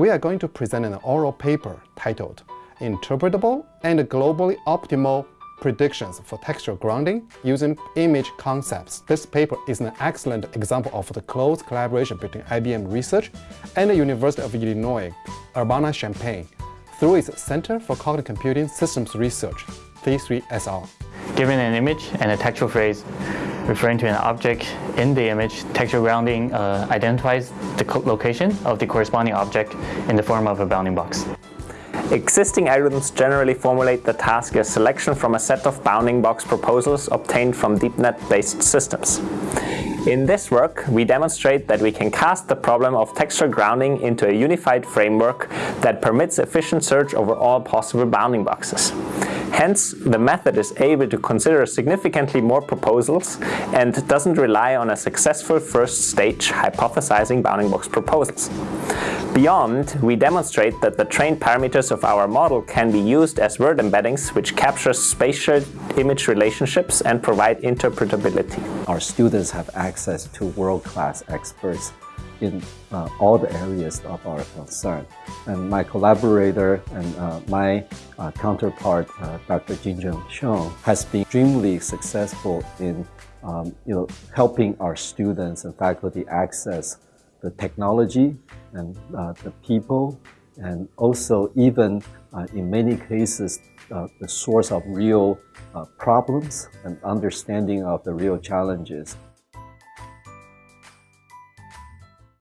we are going to present an oral paper titled Interpretable and Globally Optimal Predictions for Textual Grounding using Image Concepts. This paper is an excellent example of the close collaboration between IBM Research and the University of Illinois Urbana-Champaign through its Center for Cognitive Computing Systems Research, C3SR. Given an image and a textual phrase referring to an object in the image, textual grounding uh, identifies the location of the corresponding object in the form of a bounding box. Existing algorithms generally formulate the task as selection from a set of bounding box proposals obtained from DeepNet-based systems. In this work, we demonstrate that we can cast the problem of textual grounding into a unified framework that permits efficient search over all possible bounding boxes. Hence, the method is able to consider significantly more proposals and doesn't rely on a successful first stage hypothesizing bounding box proposals. Beyond, we demonstrate that the trained parameters of our model can be used as word embeddings which capture spatial image relationships and provide interpretability. Our students have access to world-class experts in uh, all the areas of our concern. And my collaborator and uh, my uh, counterpart, uh, Dr. Jinjun Xiong, has been extremely successful in um, you know, helping our students and faculty access the technology and uh, the people, and also even uh, in many cases, the source of real problems and understanding of the real challenges